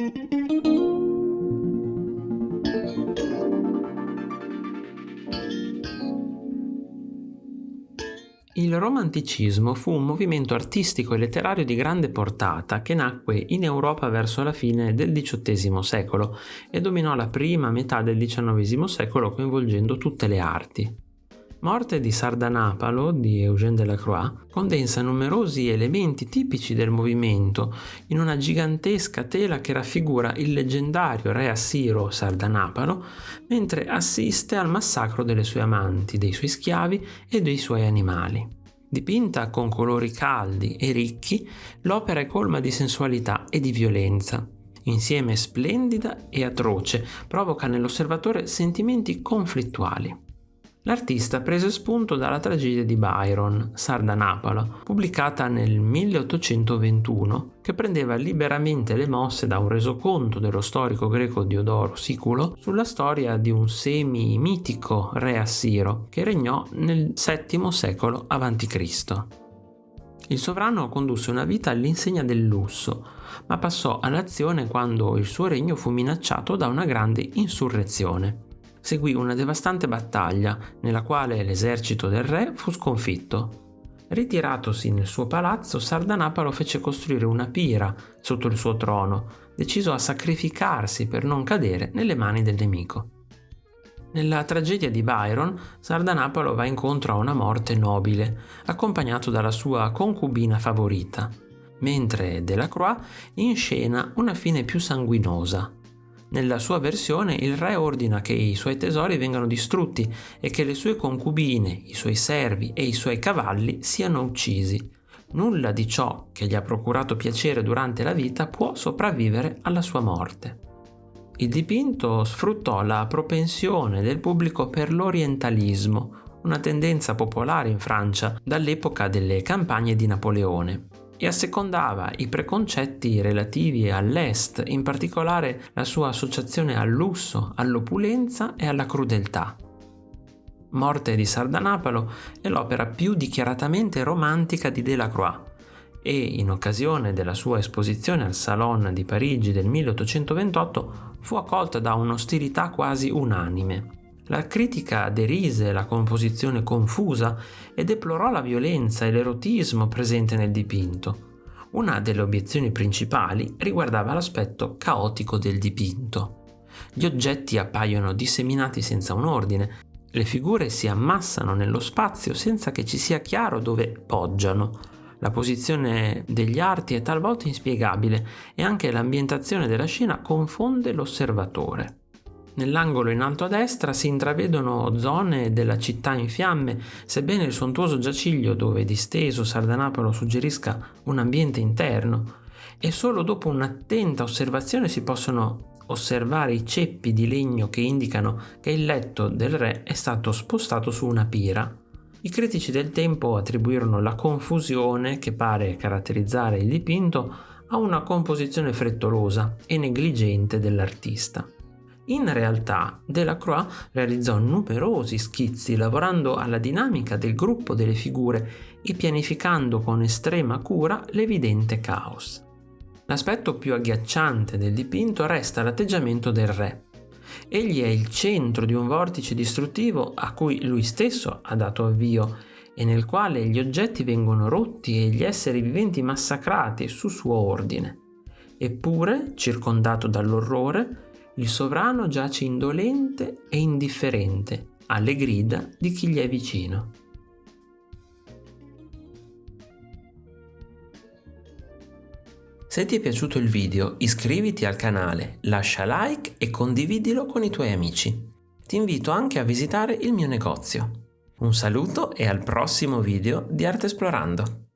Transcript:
Il romanticismo fu un movimento artistico e letterario di grande portata che nacque in Europa verso la fine del XVIII secolo e dominò la prima metà del XIX secolo coinvolgendo tutte le arti. Morte di Sardanapalo di Eugène Delacroix condensa numerosi elementi tipici del movimento in una gigantesca tela che raffigura il leggendario re assiro Sardanapalo mentre assiste al massacro delle sue amanti, dei suoi schiavi e dei suoi animali. Dipinta con colori caldi e ricchi, l'opera è colma di sensualità e di violenza. Insieme splendida e atroce, provoca nell'osservatore sentimenti conflittuali. L'artista prese spunto dalla tragedia di Byron, Sardanapalo, pubblicata nel 1821, che prendeva liberamente le mosse da un resoconto dello storico greco Diodoro Siculo sulla storia di un semi-mitico re assiro che regnò nel VII secolo a.C. Il sovrano condusse una vita all'insegna del lusso, ma passò all'azione quando il suo regno fu minacciato da una grande insurrezione seguì una devastante battaglia nella quale l'esercito del re fu sconfitto. Ritiratosi nel suo palazzo, Sardanapalo fece costruire una pira sotto il suo trono, deciso a sacrificarsi per non cadere nelle mani del nemico. Nella tragedia di Byron, Sardanapalo va incontro a una morte nobile, accompagnato dalla sua concubina favorita, mentre Delacroix inscena una fine più sanguinosa, nella sua versione il re ordina che i suoi tesori vengano distrutti e che le sue concubine, i suoi servi e i suoi cavalli siano uccisi. Nulla di ciò che gli ha procurato piacere durante la vita può sopravvivere alla sua morte. Il dipinto sfruttò la propensione del pubblico per l'orientalismo, una tendenza popolare in Francia dall'epoca delle campagne di Napoleone e assecondava i preconcetti relativi all'Est, in particolare la sua associazione al lusso, all'opulenza e alla crudeltà. Morte di Sardanapalo è l'opera più dichiaratamente romantica di Delacroix e in occasione della sua esposizione al Salon di Parigi del 1828 fu accolta da un'ostilità quasi unanime. La critica derise la composizione confusa e deplorò la violenza e l'erotismo presente nel dipinto. Una delle obiezioni principali riguardava l'aspetto caotico del dipinto. Gli oggetti appaiono disseminati senza un ordine, le figure si ammassano nello spazio senza che ci sia chiaro dove poggiano. La posizione degli arti è talvolta inspiegabile e anche l'ambientazione della scena confonde l'osservatore. Nell'angolo in alto a destra si intravedono zone della città in fiamme, sebbene il sontuoso giaciglio dove disteso Sardanapalo suggerisca un ambiente interno, e solo dopo un'attenta osservazione si possono osservare i ceppi di legno che indicano che il letto del re è stato spostato su una pira. I critici del tempo attribuirono la confusione che pare caratterizzare il dipinto a una composizione frettolosa e negligente dell'artista. In realtà Delacroix realizzò numerosi schizzi lavorando alla dinamica del gruppo delle figure e pianificando con estrema cura l'evidente caos. L'aspetto più agghiacciante del dipinto resta l'atteggiamento del re. Egli è il centro di un vortice distruttivo a cui lui stesso ha dato avvio e nel quale gli oggetti vengono rotti e gli esseri viventi massacrati su suo ordine. Eppure, circondato dall'orrore, il sovrano giace indolente e indifferente alle grida di chi gli è vicino. Se ti è piaciuto il video iscriviti al canale, lascia like e condividilo con i tuoi amici. Ti invito anche a visitare il mio negozio. Un saluto e al prossimo video di Arte Esplorando!